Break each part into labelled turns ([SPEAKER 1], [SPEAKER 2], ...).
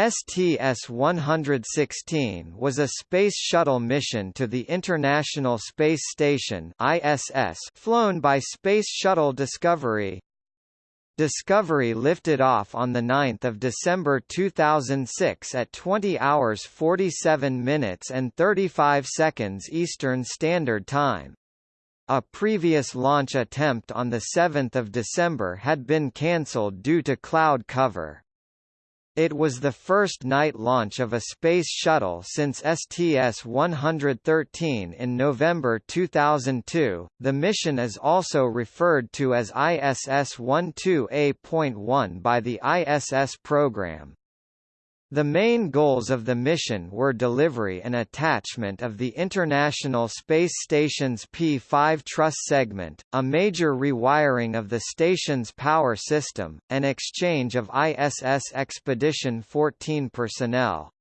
[SPEAKER 1] STS-116 was a Space Shuttle mission to the International Space Station ISS flown by Space Shuttle Discovery. Discovery lifted off on 9 December 2006 at 20 hours 47 minutes and 35 seconds Eastern Standard Time. A previous launch attempt on 7 December had been cancelled due to cloud cover. It was the first night launch of a space shuttle since STS-113 in November 2002. The mission is also referred to as ISS-12A.1 by the ISS program. The main goals of the mission were delivery and attachment of the International Space Station's P-5 truss segment, a major rewiring of the station's power system, and exchange of ISS Expedition 14 personnel.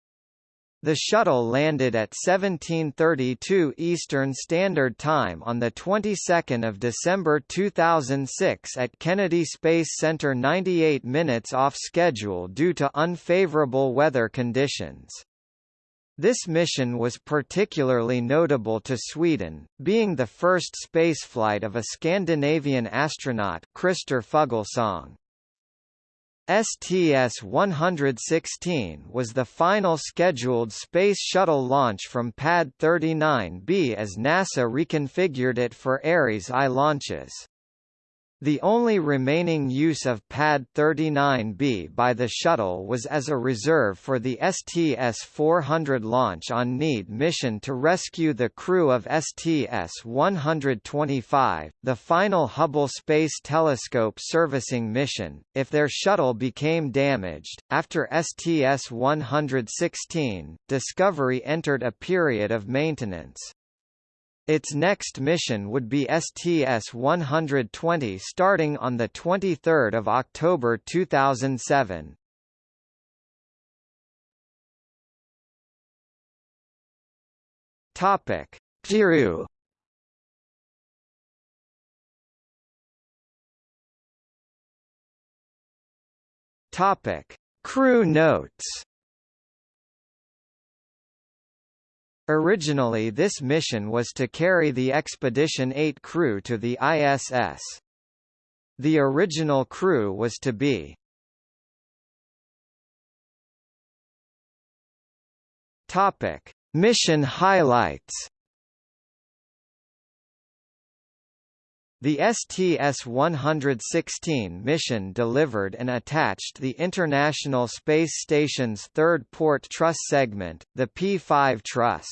[SPEAKER 1] The shuttle landed at 1732 Eastern Standard Time on the 22nd of December 2006 at Kennedy Space Center 98 minutes off schedule due to unfavorable weather conditions. This mission was particularly notable to Sweden, being the first spaceflight of a Scandinavian astronaut Christer Fuglesang. STS-116 was the final scheduled Space Shuttle launch from Pad 39B as NASA reconfigured it for Ares I launches. The only remaining use of Pad 39B by the shuttle was as a reserve for the STS-400 launch on need mission to rescue the crew of STS-125, the final Hubble Space Telescope servicing mission, if their shuttle became damaged. After STS-116, Discovery entered a period of maintenance. Its next mission would be STS-120 starting on 23 October 2007. Topic: Kiru. Topic: Crew notes. Originally this mission was to carry the Expedition 8 crew to the ISS. The original crew was to be Topic: Mission highlights. The STS-116 mission delivered and attached the International Space Station's third port truss segment, the P-5 truss.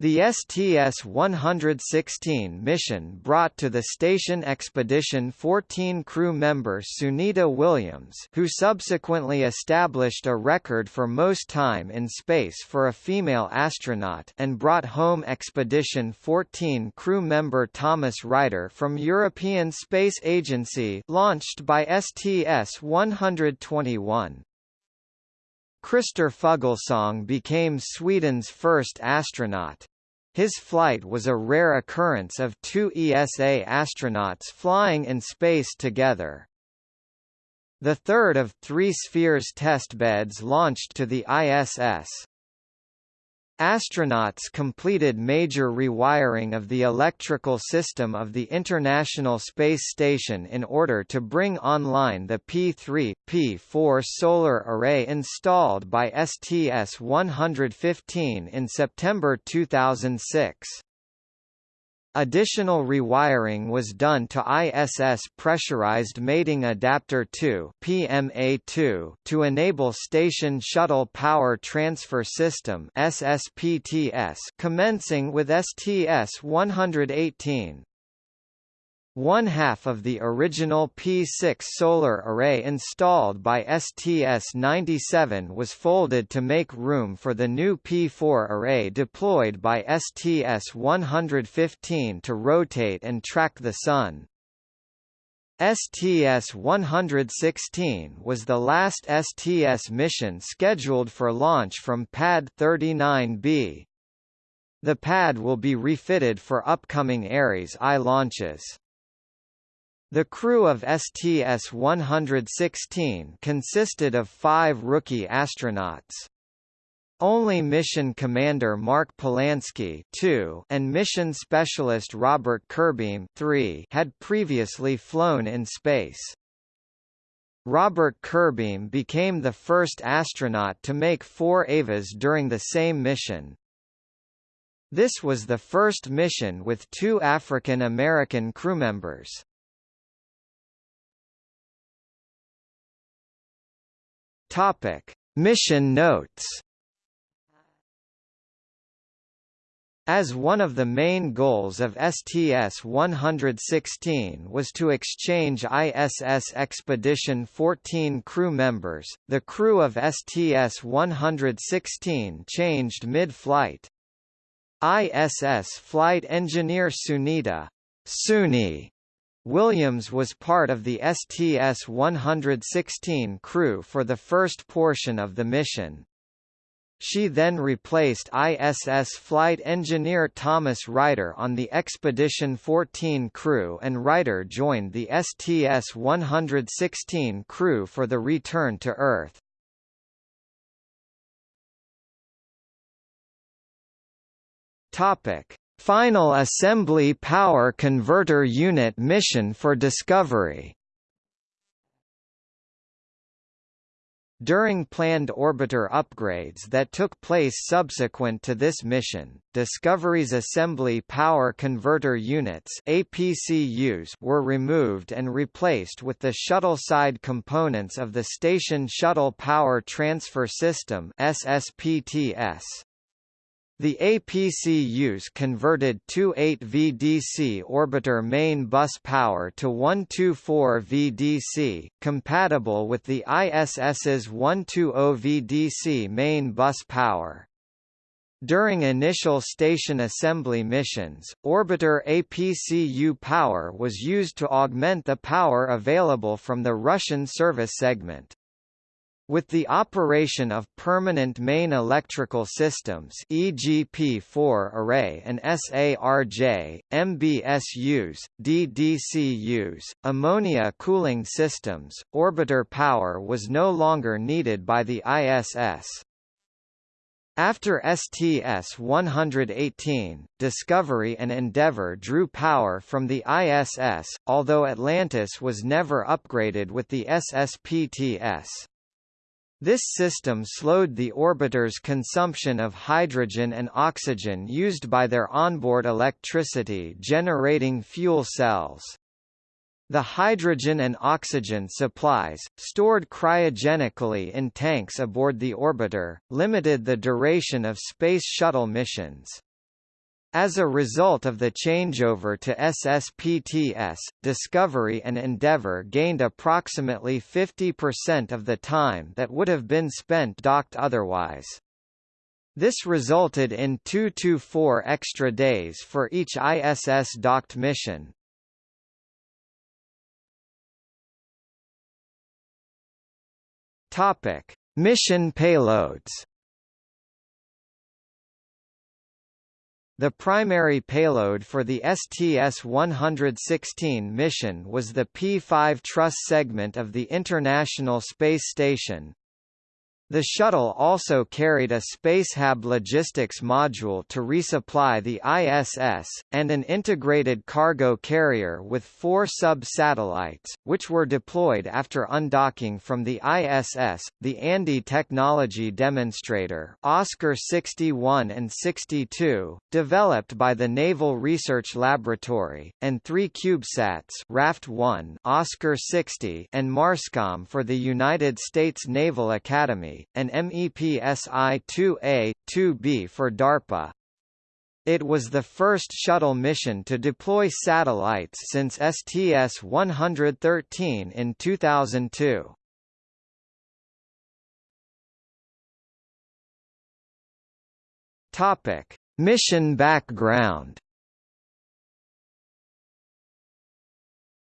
[SPEAKER 1] The STS-116 mission brought to the station Expedition 14 crew member Sunita Williams who subsequently established a record for most time in space for a female astronaut and brought home Expedition 14 crew member Thomas Reiter from European Space Agency launched by STS-121. Christer Fuglesang became Sweden's first astronaut. His flight was a rare occurrence of two ESA astronauts flying in space together. The third of three Spheres testbeds launched to the ISS. Astronauts completed major rewiring of the electrical system of the International Space Station in order to bring online the P3, P4 solar array installed by STS-115 in September 2006. Additional rewiring was done to ISS Pressurized Mating Adapter 2 PMA2 to enable Station Shuttle Power Transfer System SSPTS commencing with STS-118. One half of the original P6 solar array installed by STS-97 was folded to make room for the new P4 array deployed by STS-115 to rotate and track the Sun. STS-116 was the last STS mission scheduled for launch from Pad 39B. The pad will be refitted for upcoming Ares I launches. The crew of STS-116 consisted of five rookie astronauts. Only mission commander Mark Polansky and mission specialist Robert Curbeam had previously flown in space. Robert Curbeam became the first astronaut to make four EVAs during the same mission. This was the first mission with two African American crewmembers. Topic: Mission notes. As one of the main goals of STS-116 was to exchange ISS Expedition 14 crew members, the crew of STS-116 changed mid-flight. ISS flight engineer Sunita Suni Williams was part of the STS-116 crew for the first portion of the mission. She then replaced ISS flight engineer Thomas Reiter on the Expedition 14 crew and Reiter joined the STS-116 crew for the return to Earth. Topic: Final Assembly Power Converter Unit mission for Discovery During planned orbiter upgrades that took place subsequent to this mission, Discovery's Assembly Power Converter Units APCUs were removed and replaced with the shuttle-side components of the Station Shuttle Power Transfer System SSPTS. The APCUs converted 28 VDC orbiter main bus power to 124 VDC, compatible with the ISS's 120 VDC main bus power. During initial station assembly missions, orbiter APCU power was used to augment the power available from the Russian service segment. With the operation of permanent main electrical systems EGP4 array and SARJ, MBSUs, DDCUs, ammonia cooling systems, orbiter power was no longer needed by the ISS. After STS-118, Discovery and Endeavour drew power from the ISS, although Atlantis was never upgraded with the SSPTS. This system slowed the orbiter's consumption of hydrogen and oxygen used by their onboard electricity generating fuel cells. The hydrogen and oxygen supplies, stored cryogenically in tanks aboard the orbiter, limited the duration of Space Shuttle missions. As a result of the changeover to SSPTS, Discovery and Endeavour gained approximately 50% of the time that would have been spent docked otherwise. This resulted in 2 to 4 extra days for each ISS docked mission. Topic: Mission payloads The primary payload for the STS-116 mission was the P-5 truss segment of the International Space Station, the shuttle also carried a Spacehab logistics module to resupply the ISS, and an integrated cargo carrier with four sub-satellites, which were deployed after undocking from the ISS, the ANDE Technology Demonstrator Oscar 61 and 62, developed by the Naval Research Laboratory, and three CubeSats Raft 1 Oscar 60 and Marscom for the United States Naval Academy, and MEPSI-2A, 2B for DARPA. It was the first shuttle mission to deploy satellites since STS-113 in 2002. Topic: Mission background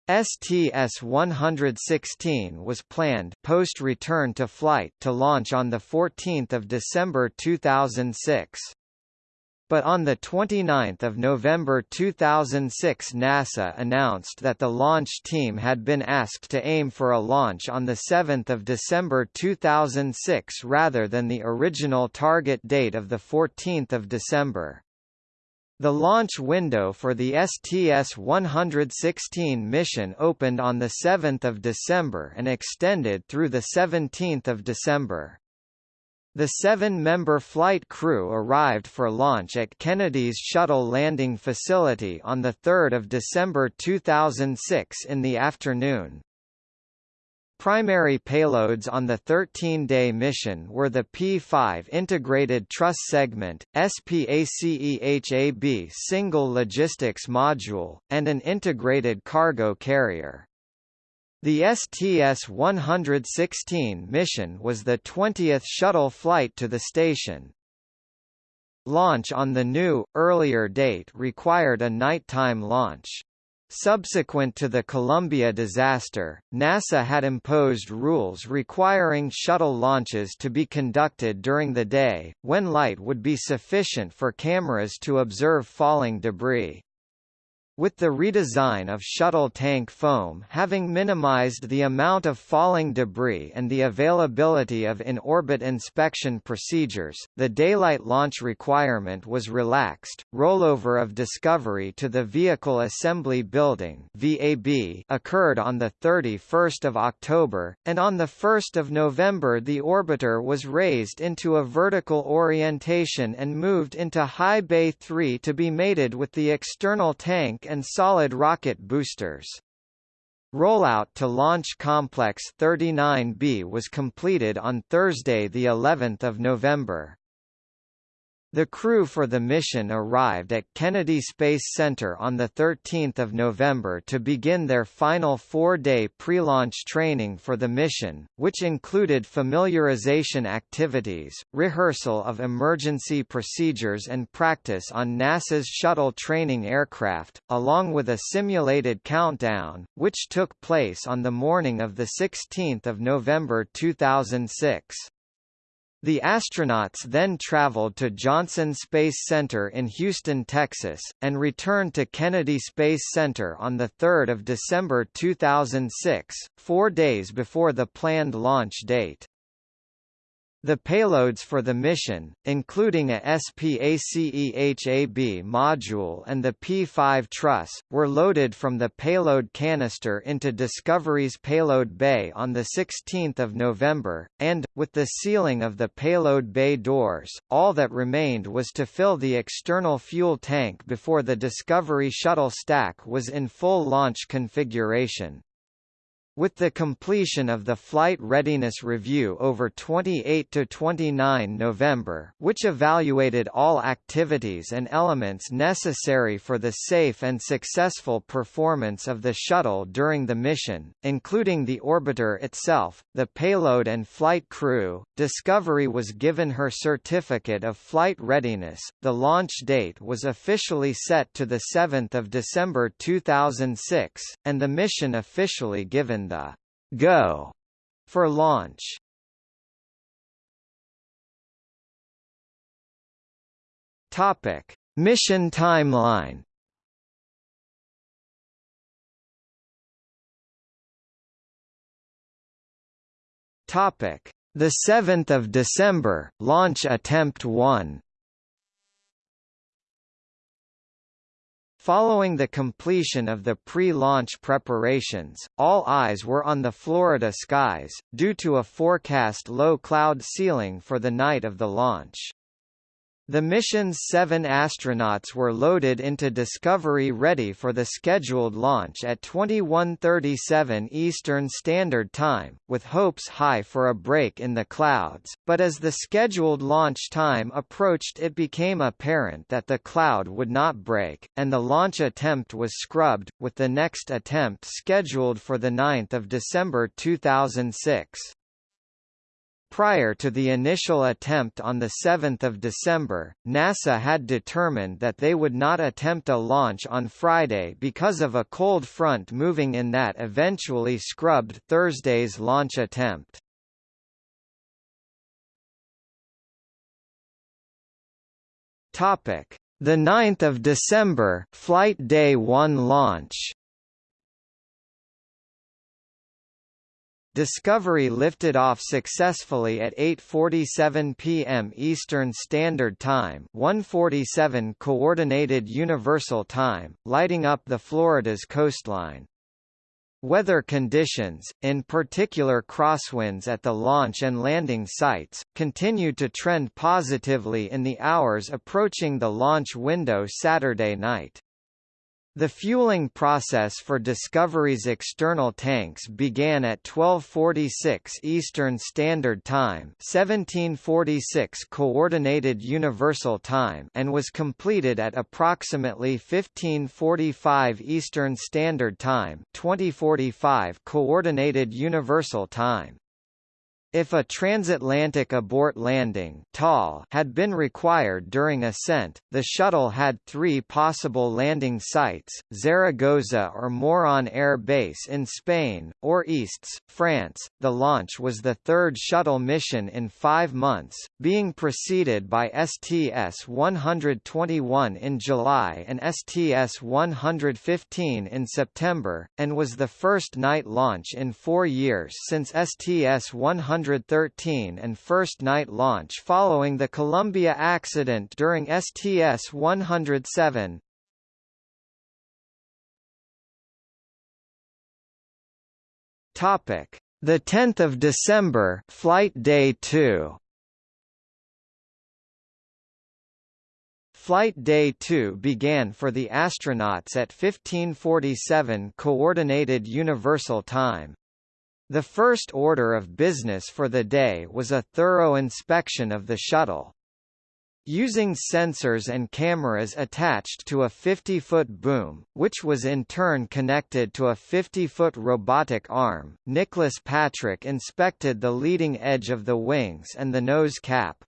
[SPEAKER 1] STS-116 was planned post-return to flight to launch on 14 December 2006. but on 29 November 2006 NASA announced that the launch team had been asked to aim for a launch on 7 December 2006 rather than the original target date of 14 December. The launch window for the STS-116 mission opened on 7 December and extended through 17 December. The seven-member flight crew arrived for launch at Kennedy's Shuttle Landing Facility on 3 December 2006 in the afternoon. Primary payloads on the 13-day mission were the P-5 Integrated Truss Segment, SPACEHAB Single Logistics Module, and an integrated cargo carrier. The STS-116 mission was the 20th shuttle flight to the station. Launch on the new, earlier date required a nighttime launch. Subsequent to the Columbia disaster, NASA had imposed rules requiring shuttle launches to be conducted during the day, when light would be sufficient for cameras to observe falling debris. With the redesign of shuttle tank foam having minimized the amount of falling debris and the availability of in-orbit inspection procedures, the daylight launch requirement was relaxed. Rollover of Discovery to the Vehicle Assembly Building (VAB) occurred on the 31st of October, and on the 1st of November the orbiter was raised into a vertical orientation and moved into High Bay 3 to be mated with the external tank and solid rocket boosters. Rollout to Launch Complex 39B was completed on Thursday the 11th of November. The crew for the mission arrived at Kennedy Space Center on 13 November to begin their final four-day pre-launch training for the mission, which included familiarization activities, rehearsal of emergency procedures and practice on NASA's shuttle training aircraft, along with a simulated countdown, which took place on the morning of 16 November 2006. The astronauts then traveled to Johnson Space Center in Houston, Texas, and returned to Kennedy Space Center on 3 December 2006, four days before the planned launch date. The payloads for the mission, including a SPACEHAB module and the P-5 truss, were loaded from the payload canister into Discovery's payload bay on 16 November, and, with the sealing of the payload bay doors, all that remained was to fill the external fuel tank before the Discovery shuttle stack was in full launch configuration. With the completion of the Flight Readiness Review over 28 to 29 November, which evaluated all activities and elements necessary for the safe and successful performance of the shuttle during the mission, including the orbiter itself, the payload and flight crew, Discovery was given her certificate of flight readiness. The launch date was officially set to the 7th of December 2006, and the mission officially given the go for launch. Topic: Mission timeline. Topic: The 7th of December, launch attempt 1. Following the completion of the pre-launch preparations, all eyes were on the Florida skies, due to a forecast low cloud ceiling for the night of the launch. The mission's seven astronauts were loaded into Discovery ready for the scheduled launch at 2137 Eastern Standard Time, with hopes high for a break in the clouds, but as the scheduled launch time approached it became apparent that the cloud would not break, and the launch attempt was scrubbed, with the next attempt scheduled for 9 December 2006. Prior to the initial attempt on 7 December, NASA had determined that they would not attempt a launch on Friday because of a cold front moving in that eventually scrubbed Thursday's launch attempt. The 9th of December, Flight Day 1 launch. Discovery lifted off successfully at 8:47 p.m. Eastern Standard Time, 1:47 Coordinated Universal Time, lighting up the Florida's coastline. Weather conditions, in particular crosswinds at the launch and landing sites, continued to trend positively in the hours approaching the launch window Saturday night. The fueling process for Discovery's external tanks began at 1246 Eastern Standard Time 1746 Coordinated Universal Time and was completed at approximately 1545 Eastern Standard Time 2045 Coordinated Universal Time. If a transatlantic abort landing had been required during ascent, the shuttle had three possible landing sites, Zaragoza or Morón Air Base in Spain, or Istres, France. The launch was the third shuttle mission in five months, being preceded by STS-121 in July and STS-115 in September, and was the first night launch in four years since STS-100 113 and first night launch following the Columbia accident during STS-107. Topic: The 10th of December, Flight Day 2. Flight Day 2 began for the astronauts at 1547 Coordinated Universal Time. The first order of business for the day was a thorough inspection of the shuttle. Using sensors and cameras attached to a 50-foot boom, which was in turn connected to a 50-foot robotic arm, Nicholas Patrick inspected the leading edge of the wings and the nose cap.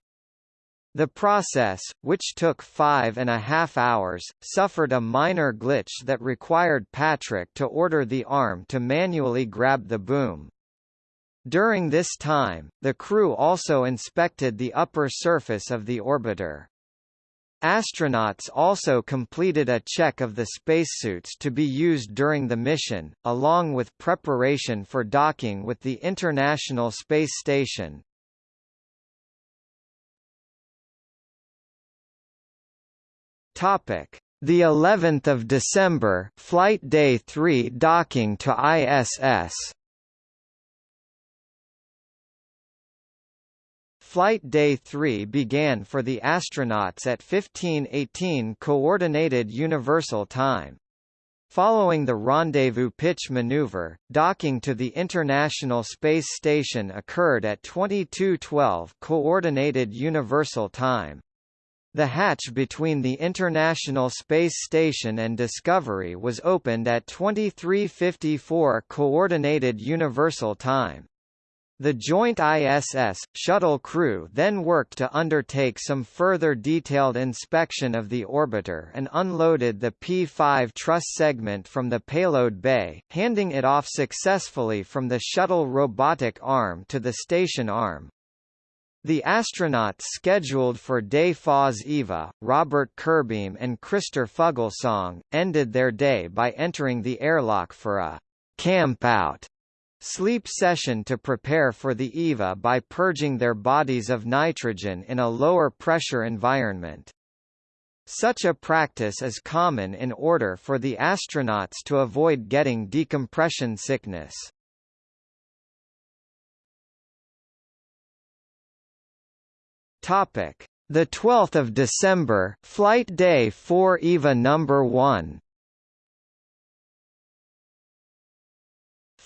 [SPEAKER 1] The process, which took five and a half hours, suffered a minor glitch that required Patrick to order the arm to manually grab the boom. During this time, the crew also inspected the upper surface of the orbiter. Astronauts also completed a check of the spacesuits to be used during the mission, along with preparation for docking with the International Space Station. Topic: The 11th of December, Flight Day 3 docking to ISS. Flight Day 3 began for the astronauts at 1518 Coordinated Universal Time. Following the rendezvous pitch maneuver, docking to the International Space Station occurred at 2212 Coordinated Universal Time. The hatch between the International Space Station and Discovery was opened at 2354 Coordinated Universal Time. The joint ISS, shuttle crew then worked to undertake some further detailed inspection of the orbiter and unloaded the P-5 truss segment from the payload bay, handing it off successfully from the shuttle robotic arm to the station arm. The astronauts scheduled for Day Fos Eva, Robert Curbeam and Christer Fuglesang, ended their day by entering the airlock for a camp out sleep session to prepare for the EVA by purging their bodies of nitrogen in a lower pressure environment. Such a practice is common in order for the astronauts to avoid getting decompression sickness. Topic: The 12th of December, flight day 4 EVA number 1.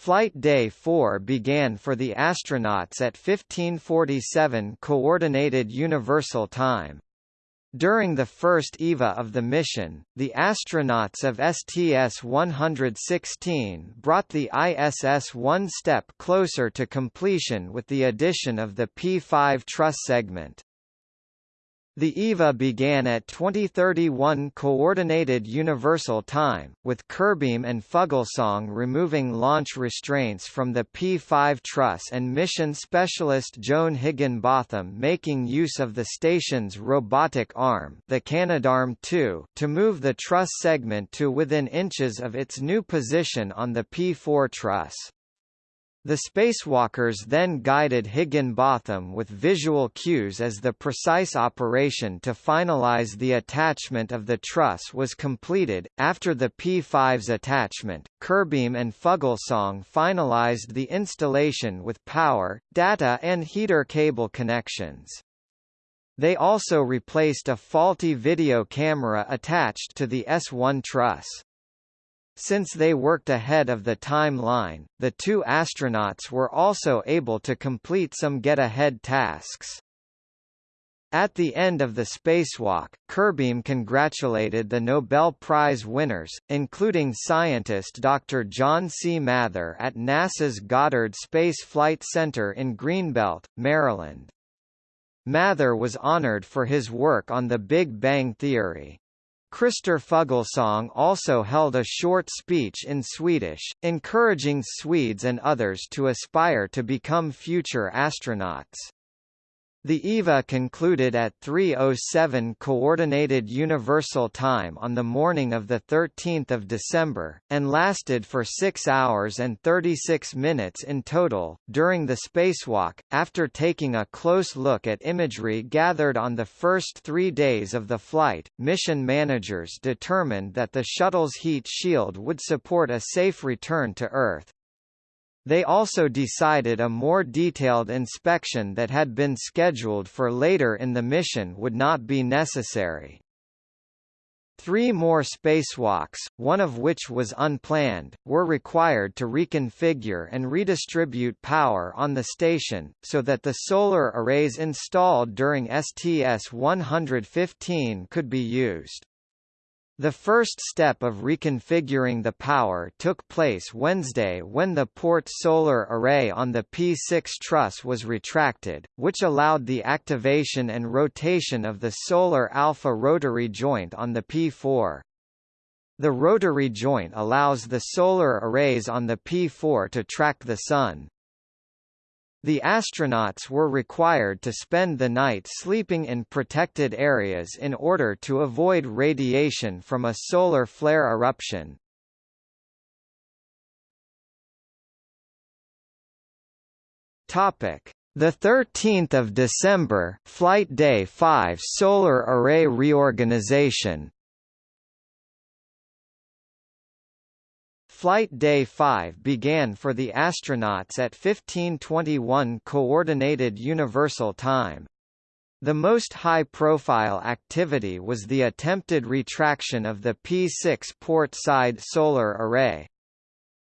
[SPEAKER 1] Flight Day 4 began for the astronauts at 1547 Coordinated Universal Time. During the first EVA of the mission, the astronauts of STS-116 brought the ISS one step closer to completion with the addition of the P-5 truss segment. The EVA began at 2031 Coordinated Universal Time, with Curbeam and Fuglesang removing launch restraints from the P-5 truss and mission specialist Joan Higginbotham making use of the station's robotic arm the Canadarm2 to move the truss segment to within inches of its new position on the P-4 truss. The spacewalkers then guided Higginbotham with visual cues as the precise operation to finalize the attachment of the truss was completed. After the P5's attachment, Curbeam and Fuglesang finalized the installation with power, data and heater cable connections. They also replaced a faulty video camera attached to the S1 truss. Since they worked ahead of the timeline, the two astronauts were also able to complete some get-ahead tasks. At the end of the spacewalk, Curbeam congratulated the Nobel Prize winners, including scientist Dr. John C. Mather at NASA's Goddard Space Flight Center in Greenbelt, Maryland. Mather was honored for his work on the Big Bang Theory. Christer Fuglesang also held a short speech in Swedish, encouraging Swedes and others to aspire to become future astronauts. The EVA concluded at 3.07 Coordinated Universal Time on the morning of 13 December, and lasted for 6 hours and 36 minutes in total. During the spacewalk, after taking a close look at imagery gathered on the first three days of the flight, mission managers determined that the shuttle's heat shield would support a safe return to Earth. They also decided a more detailed inspection that had been scheduled for later in the mission would not be necessary. Three more spacewalks, one of which was unplanned, were required to reconfigure and redistribute power on the station, so that the solar arrays installed during STS-115 could be used. The first step of reconfiguring the power took place Wednesday when the port solar array on the P6 truss was retracted, which allowed the activation and rotation of the solar alpha rotary joint on the P4. The rotary joint allows the solar arrays on the P4 to track the Sun. The astronauts were required to spend the night sleeping in protected areas in order to avoid radiation from a solar flare eruption. Topic: The 13th of December, flight day 5 solar array reorganization. Flight Day 5 began for the astronauts at 1521 Coordinated Universal Time. The most high-profile activity was the attempted retraction of the P6 port-side solar array.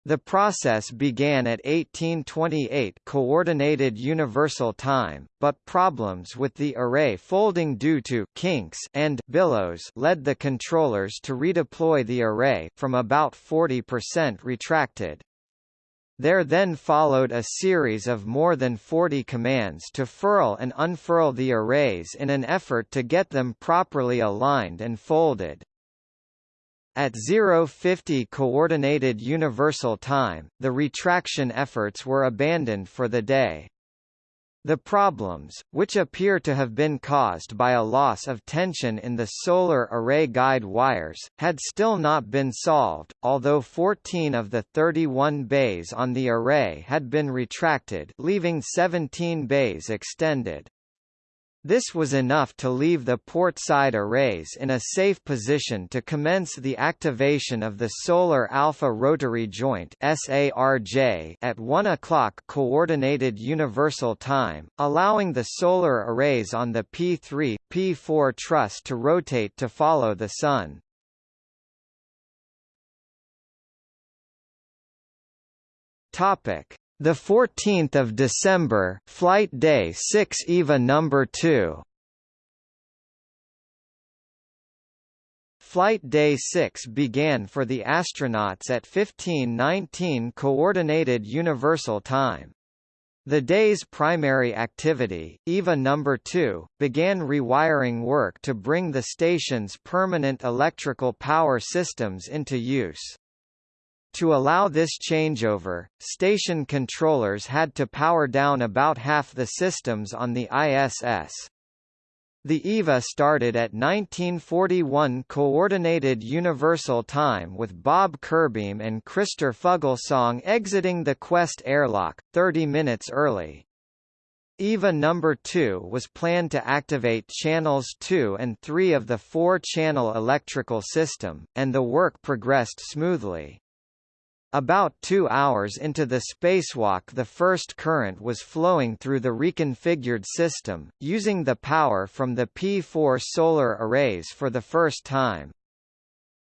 [SPEAKER 1] The process began at 1828 Coordinated Universal Time, but problems with the array folding due to kinks and billows led the controllers to redeploy the array from about 40% retracted. There then followed a series of more than 40 commands to furl and unfurl the arrays in an effort to get them properly aligned and folded. At 050 Coordinated Universal Time, the retraction efforts were abandoned for the day. The problems, which appear to have been caused by a loss of tension in the solar array guide wires, had still not been solved, although 14 of the 31 bays on the array had been retracted leaving 17 bays extended. This was enough to leave the port-side arrays in a safe position to commence the activation of the Solar Alpha Rotary Joint SARJ at 1 o'clock Coordinated Universal Time, allowing the solar arrays on the P3, P4 truss to rotate to follow the Sun. Topic the 14th of December, flight day 6 EVA number 2. Flight Day 6 began for the astronauts at 1519 Coordinated Universal Time. The day's primary activity, EVA No. 2, began rewiring work to bring the station's permanent electrical power systems into use. To allow this changeover, station controllers had to power down about half the systems on the ISS. The EVA started at 1941 Coordinated Universal Time with Bob Curbeam and Christer Fuglesang exiting the Quest airlock, 30 minutes early. EVA number 2 was planned to activate channels 2 and 3 of the four-channel electrical system, and the work progressed smoothly. About two hours into the spacewalk the first current was flowing through the reconfigured system, using the power from the P4 solar arrays for the first time.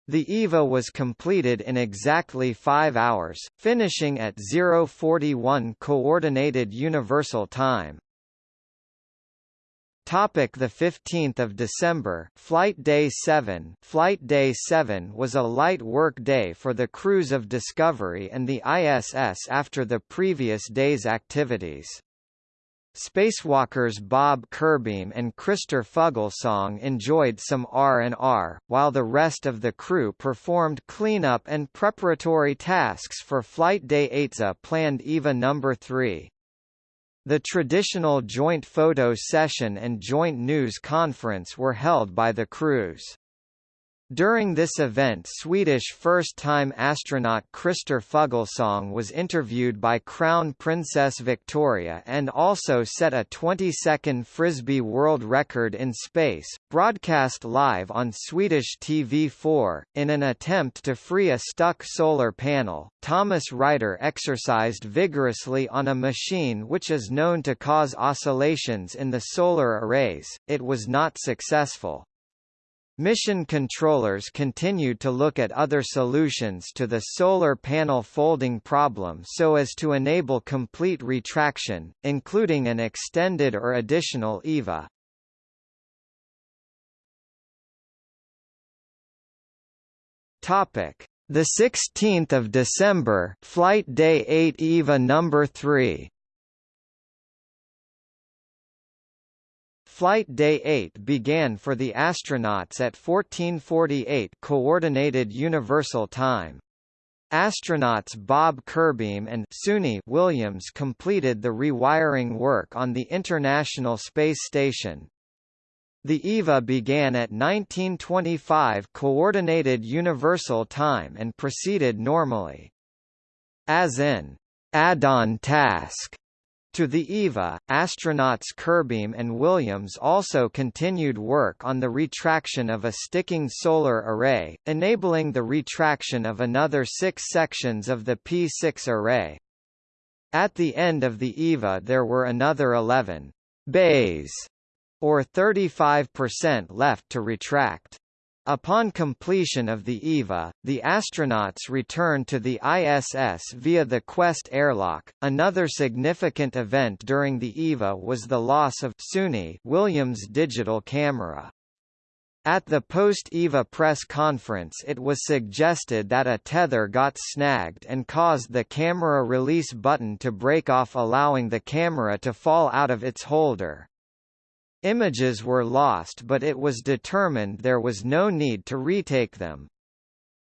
[SPEAKER 1] The EVA was completed in exactly 5 hours, finishing at 041 Coordinated Universal Time. Topic the 15th of December Flight Day 7 Flight Day 7 was a light work day for the crews of Discovery and the ISS after the previous day's activities. Spacewalkers Bob Curbeam and Christer Fuglesang enjoyed some R&R, while the rest of the crew performed cleanup and preparatory tasks for Flight Day 8's planned EVA No. 3. The traditional joint photo session and joint news conference were held by the crews. During this event Swedish first-time astronaut Christer Fuglesang was interviewed by Crown Princess Victoria and also set a 20-second Frisbee world record in space, broadcast live on Swedish TV4. In an attempt to free a stuck solar panel, Thomas Reiter exercised vigorously on a machine which is known to cause oscillations in the solar arrays. It was not successful. Mission controllers continued to look at other solutions to the solar panel folding problem so as to enable complete retraction, including an extended or additional EVA. Topic: The 16th of December, Flight Day 8 EVA number 3. Flight Day 8 began for the astronauts at 1448 Coordinated Universal Time. Astronauts Bob Curbeam and Suni Williams completed the rewiring work on the International Space Station. The EVA began at 1925 Coordinated Universal Time and proceeded normally. As in add-on task to the EVA, astronauts Curbeam and Williams also continued work on the retraction of a sticking solar array, enabling the retraction of another six sections of the P6 array. At the end of the EVA there were another 11 bays, or 35% left to retract. Upon completion of the EVA, the astronauts returned to the ISS via the Quest airlock. Another significant event during the EVA was the loss of Suni Williams' digital camera. At the post-EVA press conference it was suggested that a tether got snagged and caused the camera release button to break off allowing the camera to fall out of its holder. Images were lost but it was determined there was no need to retake them.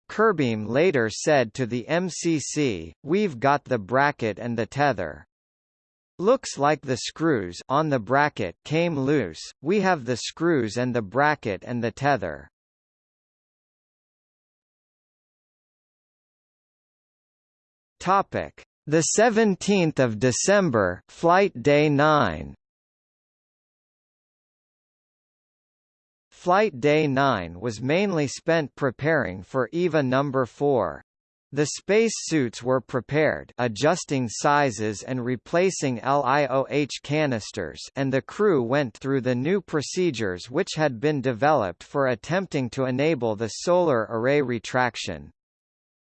[SPEAKER 1] Curbeam later said to the MCC, we've got the bracket and the tether. Looks like the screws on the bracket came loose, we have the screws and the bracket and the tether. Topic: The 17th of December, flight day 9. Flight Day 9 was mainly spent preparing for EVA No. 4. The space suits were prepared adjusting sizes and replacing LIOH canisters and the crew went through the new procedures which had been developed for attempting to enable the solar array retraction.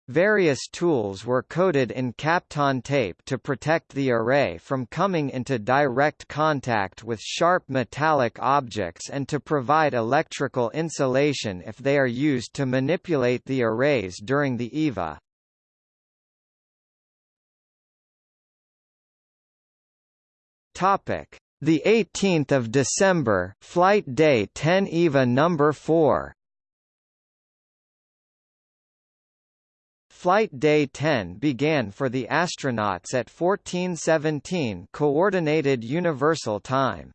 [SPEAKER 1] Various tools were coated in Kapton tape to protect the array from coming into direct contact with sharp metallic objects and to provide electrical insulation if they are used to manipulate the arrays during the EVA. Topic: The 18th of December, flight day 10 EVA number 4. Flight Day 10 began for the astronauts at 1417 Coordinated Universal Time.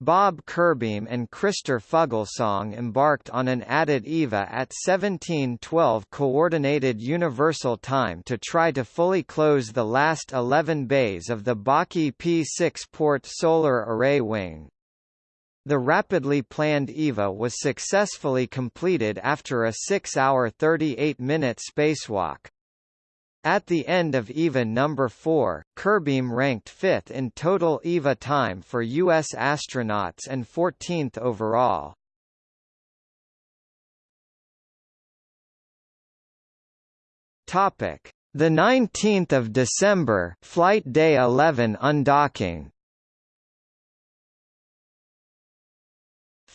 [SPEAKER 1] Bob Curbeam and Christer Fuglesang embarked on an added EVA at 1712 Coordinated Universal Time to try to fully close the last 11 bays of the Baki P6 port solar array wing. The rapidly planned EVA was successfully completed after a 6-hour 38-minute spacewalk. At the end of EVA number 4, Curbeam ranked 5th in total EVA time for U.S. astronauts and 14th overall. The 19th of December, flight day 11 undocking.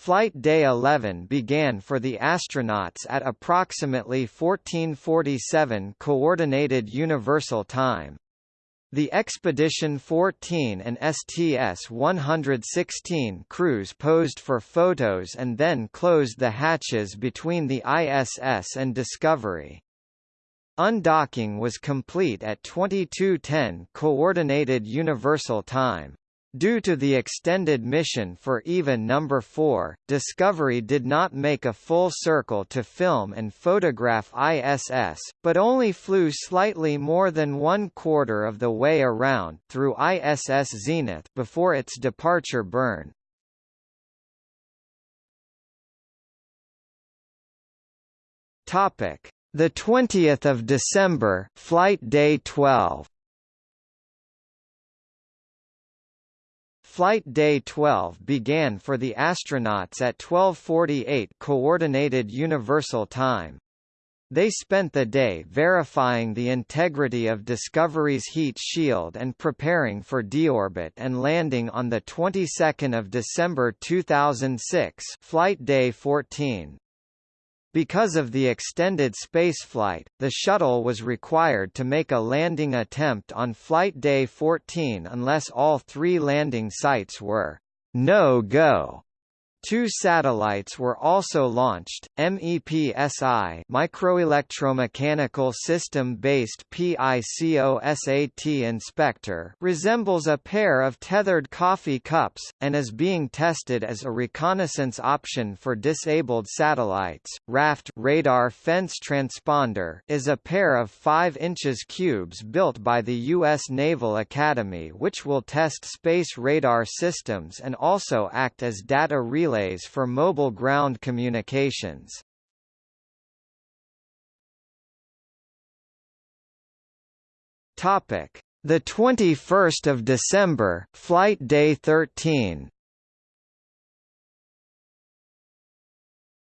[SPEAKER 1] Flight Day 11 began for the astronauts at approximately 1447 Coordinated Universal Time. The Expedition 14 and STS-116 crews posed for photos and then closed the hatches between the ISS and Discovery. Undocking was complete at 2210 Coordinated Universal Time. Due to the extended mission for EVA number 4, Discovery did not make a full circle to film and photograph ISS, but only flew slightly more than one quarter of the way around through ISS zenith before its departure burn. Topic: The 20th of December, flight day 12. Flight Day 12 began for the astronauts at 12:48 Coordinated Universal Time. They spent the day verifying the integrity of Discovery's heat shield and preparing for deorbit and landing on the 22nd of December 2006, flight day 14. Because of the extended spaceflight, the shuttle was required to make a landing attempt on flight day 14 unless all three landing sites were no-go. Two satellites were also launched. MEPSI, microelectromechanical system-based PICOSAT inspector, resembles a pair of tethered coffee cups and is being tested as a reconnaissance option for disabled satellites. RAFT radar fence transponder is a pair of 5 inches cubes built by the U.S. Naval Academy which will test space radar systems and also act as data relay relays for mobile ground communications. Topic: The 21st of December, flight day 13.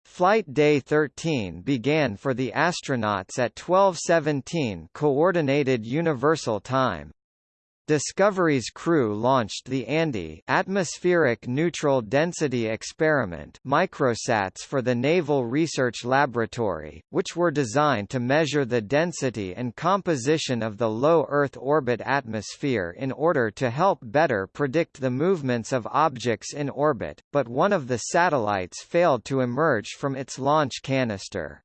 [SPEAKER 1] Flight Day 13 began for the astronauts at 12:17 Coordinated Universal Time. Discovery's crew launched the ANDE Atmospheric Neutral Density Experiment microsats for the Naval Research Laboratory, which were designed to measure the density and composition of the low Earth orbit atmosphere in order to help better predict the movements of objects in orbit, but one of the satellites failed to emerge from its launch canister.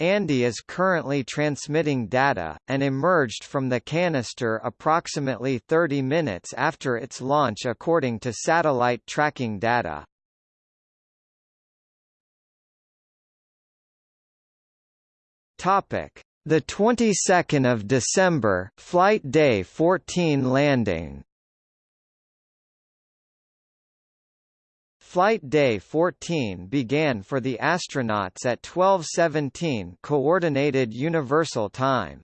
[SPEAKER 1] ANDE is currently transmitting data, and emerged from the canister approximately 30 minutes after its launch according to satellite tracking data. Topic: The 22nd of December, flight day 14 landing Flight Day 14 began for the astronauts at 12:17 Coordinated Universal Time.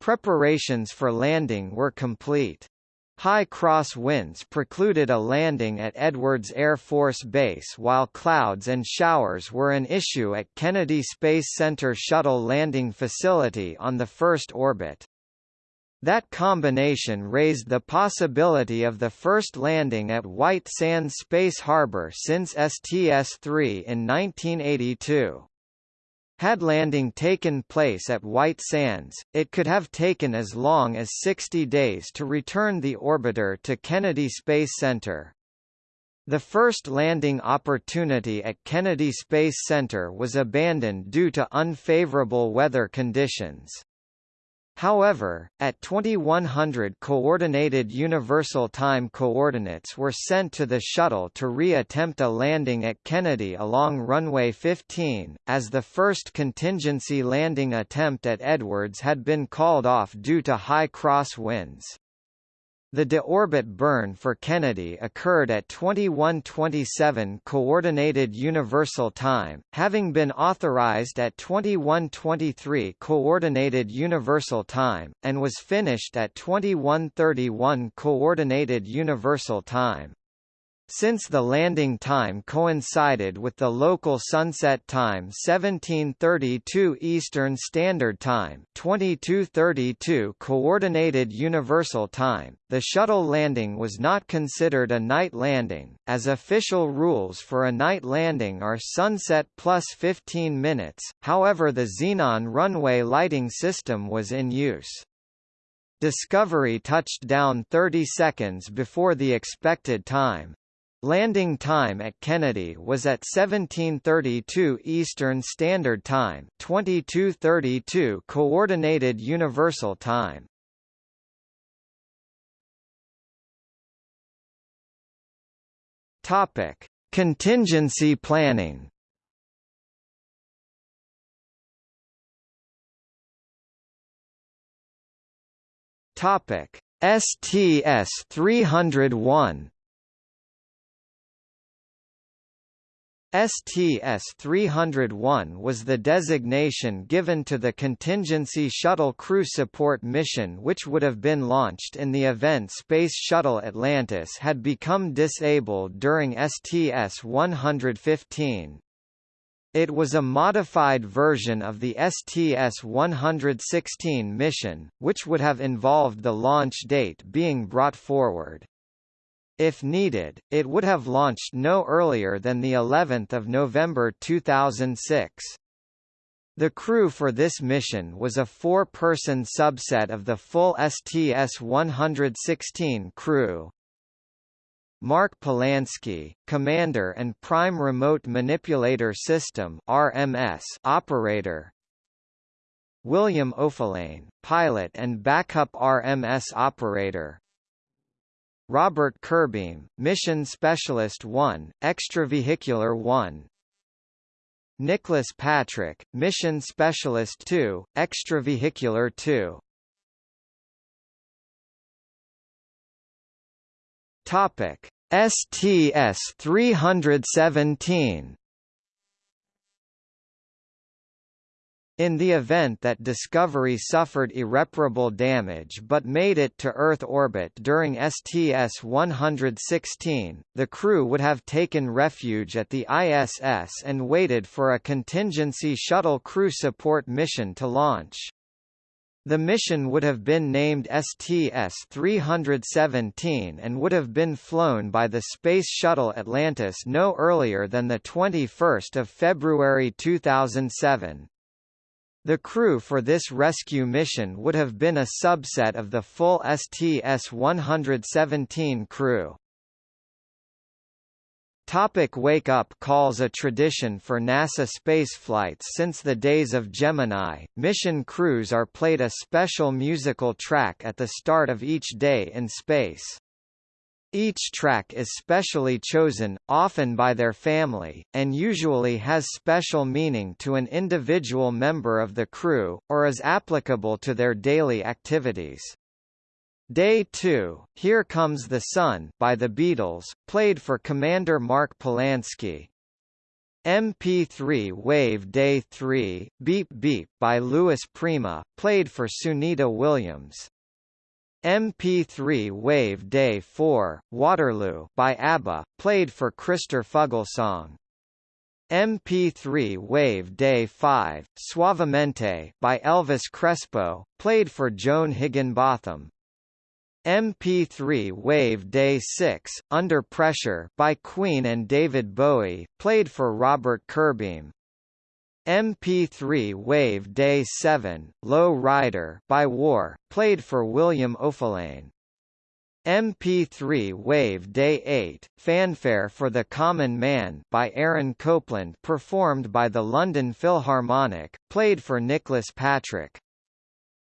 [SPEAKER 1] Preparations for landing were complete. High cross winds precluded a landing at Edwards Air Force Base while clouds and showers were an issue at Kennedy Space Center Shuttle Landing Facility on the first orbit. That combination raised the possibility of the first landing at White Sands Space Harbor since STS-3 in 1982. Had landing taken place at White Sands, it could have taken as long as 60 days to return the orbiter to Kennedy Space Center. The first landing opportunity at Kennedy Space Center was abandoned due to unfavorable weather conditions. However, at 2100 Coordinated Universal Time coordinates were sent to the shuttle to re-attempt a landing at Kennedy along runway 15, as the first contingency landing attempt at Edwards had been called off due to high cross winds. The deorbit burn for Kennedy occurred at 2127 Coordinated Universal Time, having been authorized at 2123 Coordinated Universal Time, and was finished at 2131 Coordinated Universal Time. Since the landing time coincided with the local sunset time 1732 Eastern Standard Time 2232 Coordinated Universal Time, the shuttle landing was not considered a night landing, as official rules for a night landing are sunset plus 15 minutes, however the xenon runway lighting system was in use. Discovery touched down 30 seconds before the expected time. Landing time at Kennedy was at 1732 Eastern Standard Time 2232 Coordinated Universal Time. Topic: Contingency planning. Topic: STS 301 STS-301 was the designation given to the contingency shuttle crew support mission which would have been launched in the event Space Shuttle Atlantis had become disabled during STS-115. It was a modified version of the STS-116 mission, which would have involved the launch date being brought forward. If needed, it would have launched no earlier than the 11th of November 2006. The crew for this mission was a four-person subset of the full STS-116 crew. Mark Polansky, Commander and Prime Remote Manipulator System RMS operator. William Oefelein, pilot and backup RMS operator. Robert Curbeam, Mission Specialist 1, Extravehicular 1 Nicholas Patrick, Mission Specialist 2, Extravehicular 2 Topic. STS 317 In the event that Discovery suffered irreparable damage but made it to Earth orbit during STS-116, the crew would have taken refuge at the ISS and waited for a contingency shuttle crew support mission to launch. The mission would have been named STS-317 and would have been flown by the Space Shuttle Atlantis no earlier than 21 February 2007. The crew for this rescue mission would have been a subset of the full STS-117 crew. Topic Wake Up Calls A tradition for NASA spaceflights since the days of Gemini, mission crews are played a special musical track at the start of each day in space. Each track is specially chosen, often by their family, and usually has special meaning to an individual member of the crew, or is applicable to their daily activities. Day 2, Here Comes the Sun by the Beatles, played for Commander Mark Polansky. MP3 Wave Day 3, Beep Beep by Louis Prima, played for Sunita Williams. MP3 Wave Day 4, Waterloo by ABBA, played for Christer Fuglesang. MP3 Wave Day 5, Suavemente by Elvis Crespo, played for Joan Higginbotham. MP3 Wave Day 6, Under Pressure by Queen and David Bowie, played for Robert Curbeam. MP3 Wave Day 7, Low Rider by War, played for William Oefelein. MP3 Wave Day 8, Fanfare for the Common Man by Aaron Copland performed by the London Philharmonic, played for Nicholas Patrick.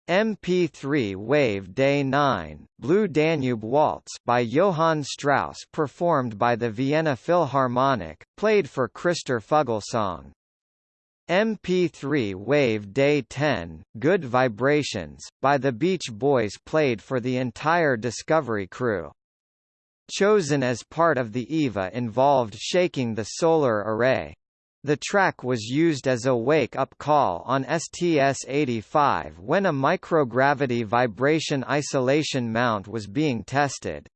[SPEAKER 1] MP3 Wave Day 9, Blue Danube Waltz by Johann Strauss performed by the Vienna Philharmonic, played for Christer Fuglesang. MP3 Wave Day 10, Good Vibrations, by the Beach Boys played for the entire Discovery crew. Chosen as part of the EVA involved shaking the solar array. The track was used as a wake-up call on STS-85 when a microgravity vibration isolation mount was being tested.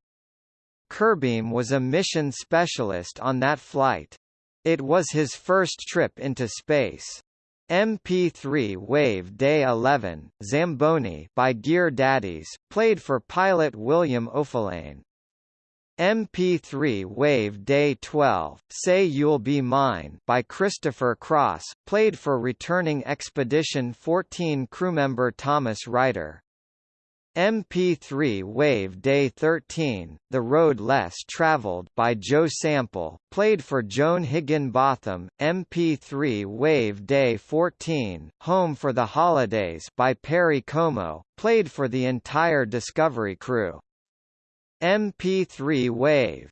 [SPEAKER 1] Curbeam was a mission specialist on that flight. It was his first trip into space. MP3 Wave Day 11, Zamboni by Gear Daddies, played for pilot William Oefelein. MP3 Wave Day 12, Say You'll Be Mine by Christopher Cross, played for returning Expedition 14 crewmember Thomas Reiter. MP3 Wave Day 13, The Road Less Traveled by Joe Sample, played for Joan Higginbotham, MP3 Wave Day 14, Home for the Holidays by Perry Como, played for the entire Discovery crew. MP3 Wave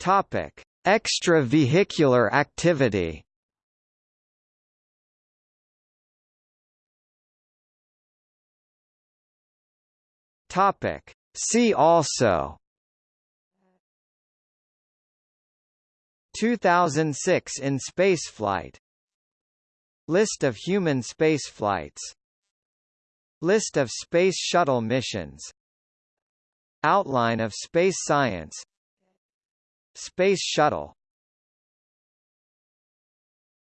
[SPEAKER 1] Topic: Extravehicular activity Topic. See also. 2006 in spaceflight. List of human spaceflights. List of Space Shuttle missions. Outline of space science. Space Shuttle